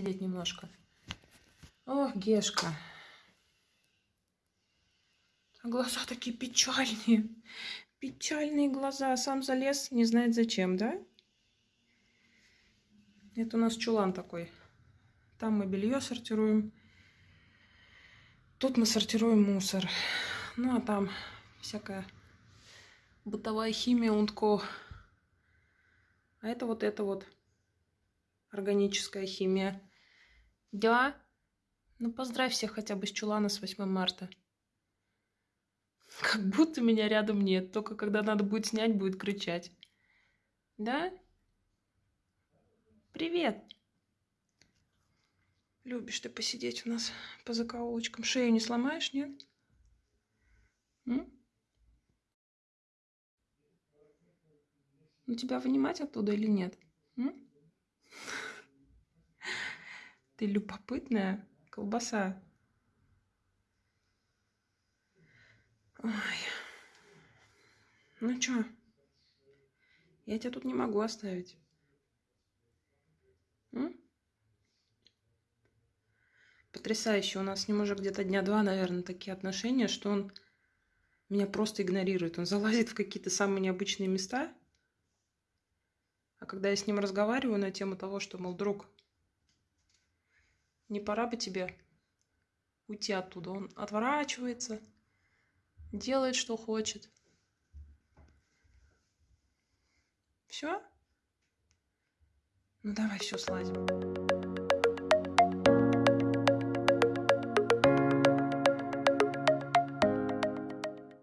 немножко. Ох, Гешка. А глаза такие печальные. Печальные глаза. Сам залез, не знает зачем, да? Это у нас чулан такой. Там мы белье сортируем. Тут мы сортируем мусор. Ну, а там всякая бытовая химия, унтко. А это вот это вот органическая химия. Да? Ну, поздравь всех хотя бы с чулана с 8 марта. Как будто меня рядом нет. Только когда надо будет снять, будет кричать. Да? Привет. Любишь ты посидеть у нас по закоулочкам. Шею не сломаешь, нет? М? Ну, тебя вынимать оттуда или нет? М? Ты любопытная колбаса. Ой. Ну чё? Я тебя тут не могу оставить. М? Потрясающе. У нас с ним уже где-то дня два, наверное, такие отношения, что он меня просто игнорирует. Он залазит в какие-то самые необычные места. А когда я с ним разговариваю на тему того, что, мол, друг, не пора бы тебе уйти оттуда, он отворачивается, делает, что хочет. Все? Ну давай, все, слазим.